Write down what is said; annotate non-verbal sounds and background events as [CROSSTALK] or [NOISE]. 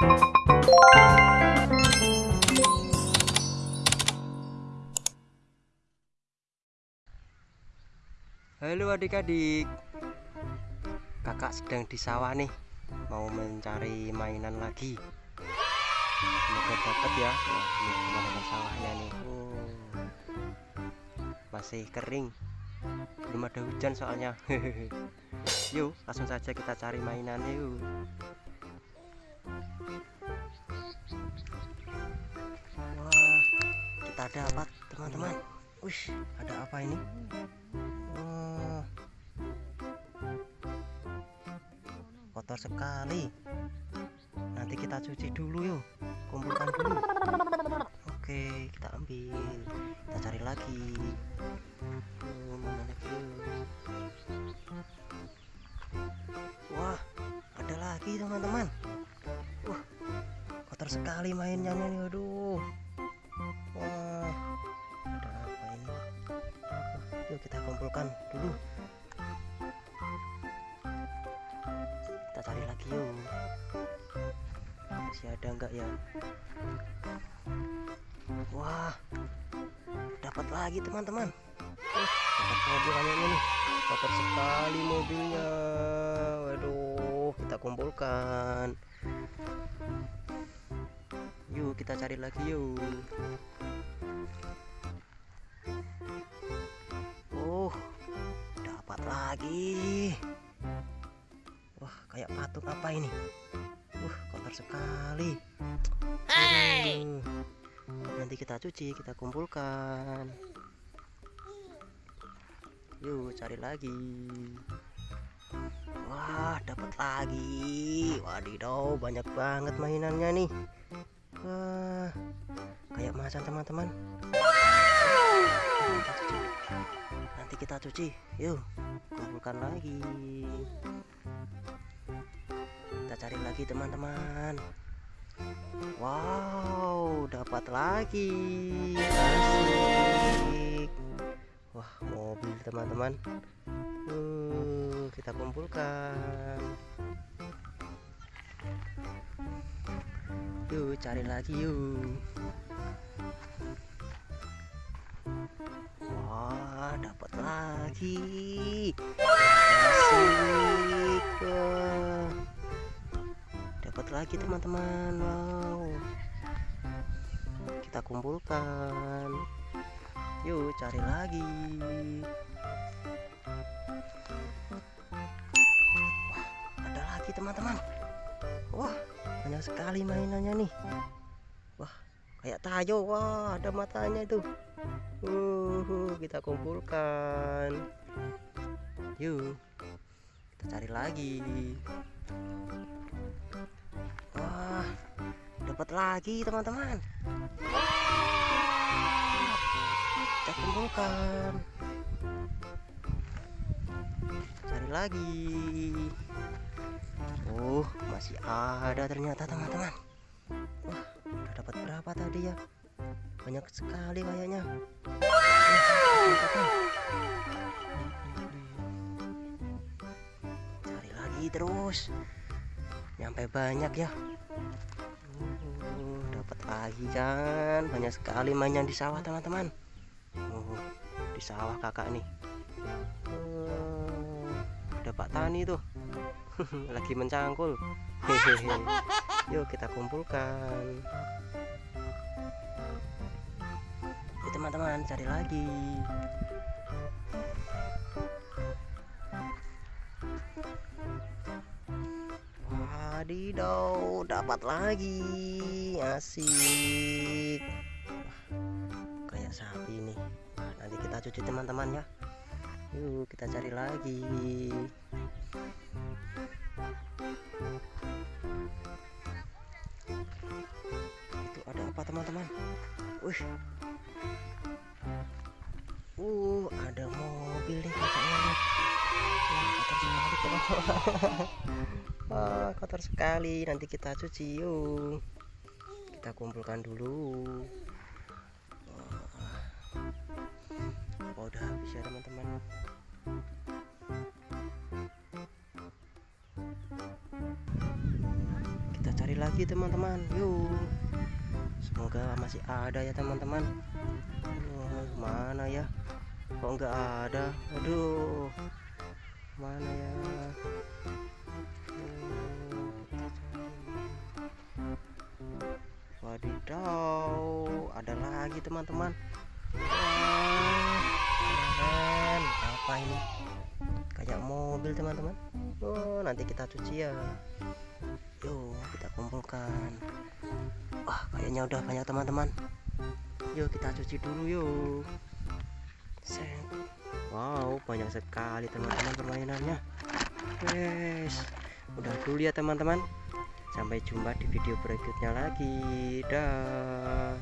Halo adik-adik. Kakak sedang di sawah nih. Mau mencari mainan lagi. Semoga dapat ya. Wah ini sawahnya nih. Oh. Masih kering. Belum ada hujan soalnya. [LAUGHS] Yuk langsung saja kita cari mainan yuk kita dapat teman-teman? Wih ada apa ini? Oh. kotor sekali. Nanti kita cuci dulu yuk. Kumpulkan dulu. Oke kita ambil. Kita cari lagi. Mana lagi wah ada lagi teman-teman. Wah kotor sekali mainnya nih aduh yuk kita kumpulkan dulu. Kita cari lagi yuk. Masih ada enggak ya? Wah dapat lagi teman-teman. Uh, dapat mobil kayaknya nih kotor sekali mobilnya. Waduh kita kumpulkan. Yuk kita cari lagi yuk lagi. Wah, kayak patung apa ini? Wah, kotor sekali. Aduh. Nanti kita cuci, kita kumpulkan. Yuk, cari lagi. Wah, dapat lagi. Wadidaw, banyak banget mainannya nih. Wah, kayak macan teman-teman. Cuci nanti kita cuci. Yuk kumpulkan lagi. Kita cari lagi teman-teman. Wow dapat lagi. Asik. Wah mobil teman-teman. Uh, kita kumpulkan. Yuk cari lagi yuk dapat lagi. Asik. Wah. Dapat lagi teman-teman. Wow. Kita kumpulkan. Yuk, cari lagi. Wah, ada lagi teman-teman. Wah, banyak sekali mainannya nih. Wah, kayak tayo. Wah, ada matanya itu. Uh, kita kumpulkan. Yuk, kita cari lagi. Wah, dapat lagi teman-teman. Kita kumpulkan. Cari lagi. Oh, masih ada ternyata teman-teman. Ya? banyak sekali kayaknya. Cari lagi terus. Nyampe banyak ya. Uh, dapat lagi kan. Banyak sekali mainan di sawah teman-teman. Uh, di sawah kakak nih. Uh, ada Pak Tani tuh. [LAUGHS] Lagi mencangkul. Hehehe. Yuk kita kumpulkan teman-teman cari lagi. Wadidaw dapat lagi. Asik. Kayak sapi nih. Nah, nanti kita cuci teman-teman ya. Yuk kita cari lagi. Itu ada apa teman-teman? Wih Wah, [LAUGHS] kotor sekali. Nanti kita cuci yuk. Kita kumpulkan dulu. Wah. Oh, udah habis ya teman-teman. cari lagi teman-teman yuk semoga masih ada ya teman-teman mana ya kok nggak ada aduh mana ya? Wadidaw ada lagi teman-teman. Apa ini? Kayak mobil teman-teman. Oh nanti kita cuci ya. Yuk kita kumpulkan. Wah kayaknya udah banyak teman-teman. Yuk kita cuci dulu yuk. Set. Wow banyak sekali teman-teman permainannya. Guys udah dulu ya teman-teman. Sampai jumpa di video berikutnya lagi. Dah